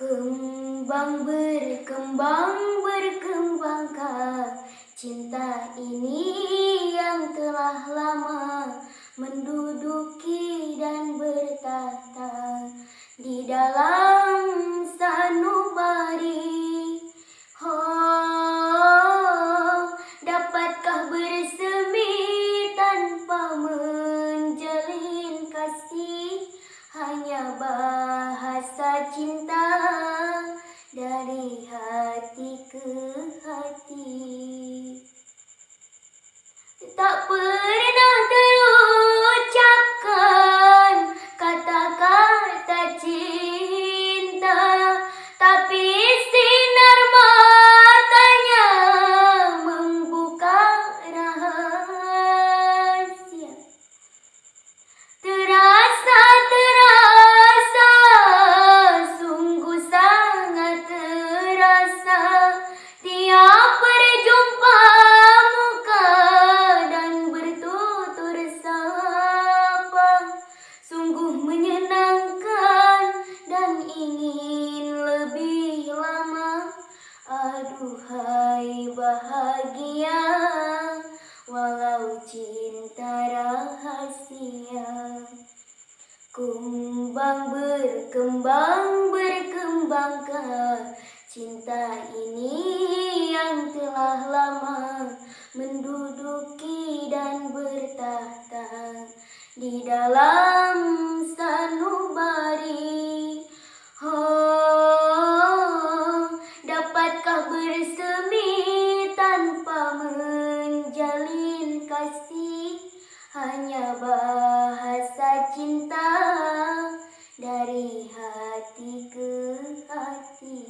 Kembang berkembang berkembangkah cinta ini dalam sanubari. Oh, dapatkah bersemi tanpa menjalin kasih? Hanya bahasa cinta dari hati ke hati. Ingin lebih lama Aduhai bahagia walau cinta rahasia Kumbang berkembang berkembangkah cinta ini yang telah lama menduduki dan bertahta di dalam sanubari. hanya bahasa cinta dari hati ke hati.